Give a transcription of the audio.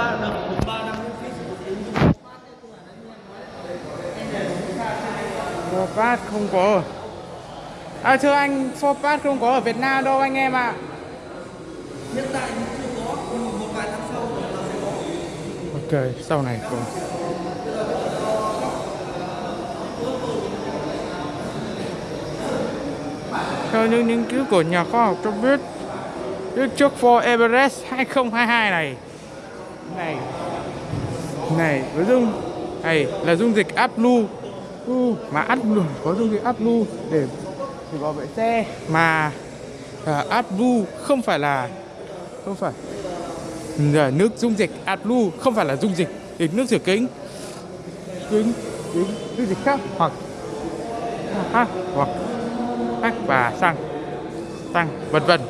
ba năm Forpat không có À thưa anh, Forpat không có ở Việt Nam đâu anh em ạ. Hiện tại thì chưa có một vài tháng sau nó sẽ có. Ok, sau này có. Theo những nghiên cứu của nhà khoa học cho biết trước For Everest 2022 này Này. Này, với dung. Này là dung dịch AdBlue uh, Mà AdBlue có dung dịch AdBlue để, để bảo vệ xe. Mà uh, AdBlue không phải là Không phải. Là nước dung dịch AdBlue không phải là dung dịch. Để nước rửa kính. Kính kính dung dịch khác hoặc ha, hoặc. Khác và xăng. Xăng vân vân